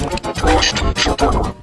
Дождь читал.